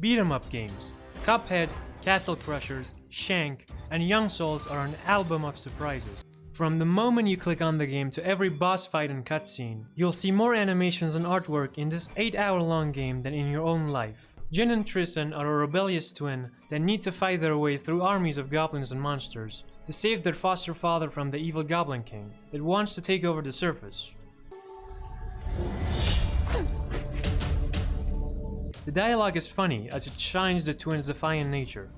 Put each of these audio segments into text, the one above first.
beat 'em up games. Cuphead, Castle Crashers, Shank, and Young Souls are an album of surprises. From the moment you click on the game to every boss fight and cutscene, you'll see more animations and artwork in this 8 hour long game than in your own life. Jin and Tristan are a rebellious twin that need to fight their way through armies of goblins and monsters to save their foster father from the evil Goblin King that wants to take over the surface. The dialogue is funny as it shines the twins' defiant nature.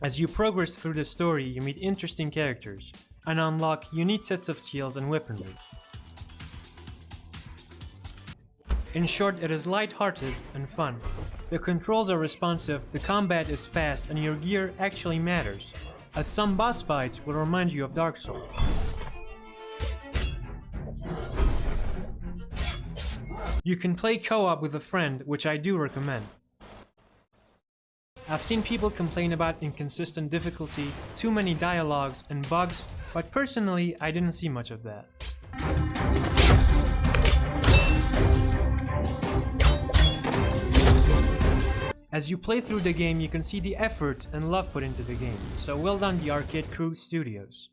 As you progress through the story, you meet interesting characters and unlock unique sets of skills and weaponry. In short, it is light-hearted and fun. The controls are responsive, the combat is fast, and your gear actually matters, as some boss fights will remind you of Dark Souls. You can play co-op with a friend, which I do recommend. I've seen people complain about inconsistent difficulty, too many dialogues, and bugs, but personally, I didn't see much of that. As you play through the game, you can see the effort and love put into the game, so well done the Arcade Crew Studios.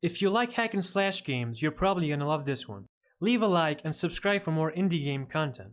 If you like hack and slash games, you're probably gonna love this one. Leave a like and subscribe for more indie game content.